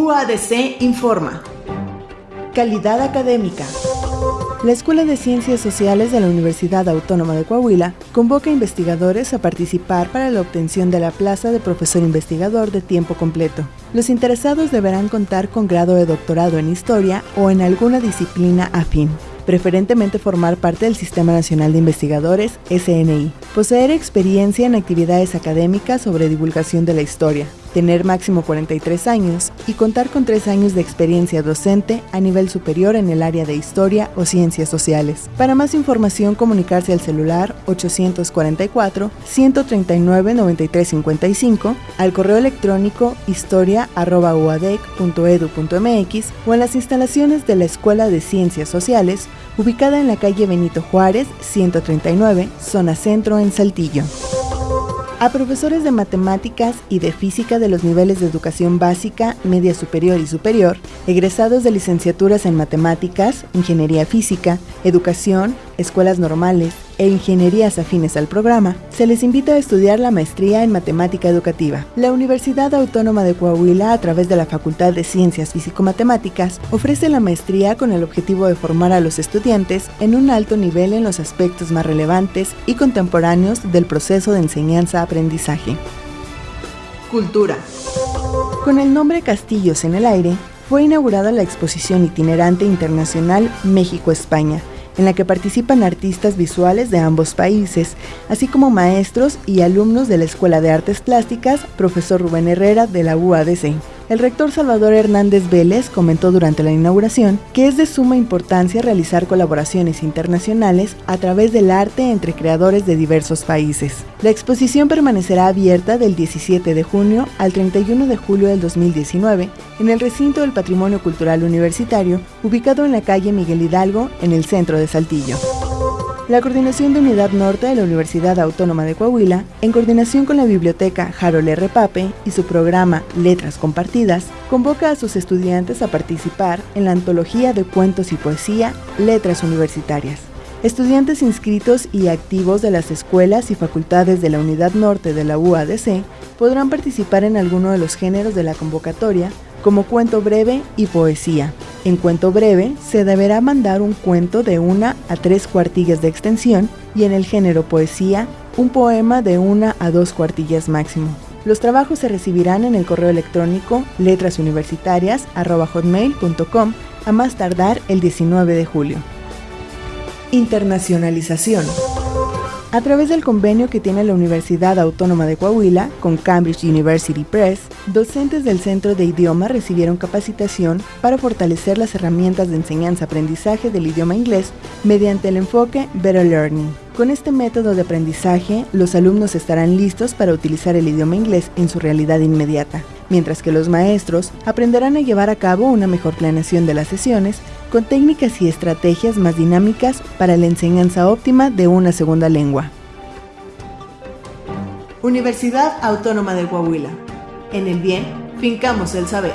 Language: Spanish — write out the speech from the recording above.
UADC informa. Calidad académica. La Escuela de Ciencias Sociales de la Universidad Autónoma de Coahuila convoca a investigadores a participar para la obtención de la plaza de profesor investigador de tiempo completo. Los interesados deberán contar con grado de doctorado en historia o en alguna disciplina afín preferentemente formar parte del Sistema Nacional de Investigadores, SNI, poseer experiencia en actividades académicas sobre divulgación de la historia, tener máximo 43 años y contar con 3 años de experiencia docente a nivel superior en el área de historia o ciencias sociales. Para más información, comunicarse al celular 844-139-9355, al correo electrónico historia.uadec.edu.mx o en las instalaciones de la Escuela de Ciencias Sociales, ubicada en la calle Benito Juárez, 139, zona centro en Saltillo a profesores de matemáticas y de física de los niveles de educación básica, media superior y superior, egresados de licenciaturas en matemáticas, ingeniería física, educación, escuelas normales e ingenierías afines al programa, se les invita a estudiar la maestría en matemática educativa. La Universidad Autónoma de Coahuila, a través de la Facultad de Ciencias Físico-Matemáticas, ofrece la maestría con el objetivo de formar a los estudiantes en un alto nivel en los aspectos más relevantes y contemporáneos del proceso de enseñanza-aprendizaje. Cultura. Con el nombre Castillos en el aire, fue inaugurada la exposición itinerante internacional México-España, en la que participan artistas visuales de ambos países, así como maestros y alumnos de la Escuela de Artes Plásticas, profesor Rubén Herrera de la UADC. El rector Salvador Hernández Vélez comentó durante la inauguración que es de suma importancia realizar colaboraciones internacionales a través del arte entre creadores de diversos países. La exposición permanecerá abierta del 17 de junio al 31 de julio del 2019 en el recinto del Patrimonio Cultural Universitario, ubicado en la calle Miguel Hidalgo, en el centro de Saltillo. La Coordinación de Unidad Norte de la Universidad Autónoma de Coahuila, en coordinación con la Biblioteca Harold R. Pape y su programa Letras Compartidas, convoca a sus estudiantes a participar en la antología de cuentos y poesía Letras Universitarias. Estudiantes inscritos y activos de las escuelas y facultades de la Unidad Norte de la UADC podrán participar en alguno de los géneros de la convocatoria, como cuento breve y poesía. En cuento breve se deberá mandar un cuento de una a tres cuartillas de extensión y en el género poesía un poema de una a dos cuartillas máximo. Los trabajos se recibirán en el correo electrónico letrasuniversitarias.com a más tardar el 19 de julio. Internacionalización. A través del convenio que tiene la Universidad Autónoma de Coahuila con Cambridge University Press, docentes del Centro de Idioma recibieron capacitación para fortalecer las herramientas de enseñanza-aprendizaje del idioma inglés mediante el enfoque Better Learning. Con este método de aprendizaje, los alumnos estarán listos para utilizar el idioma inglés en su realidad inmediata, mientras que los maestros aprenderán a llevar a cabo una mejor planeación de las sesiones con técnicas y estrategias más dinámicas para la enseñanza óptima de una segunda lengua. Universidad Autónoma de Coahuila. En el bien, fincamos el saber.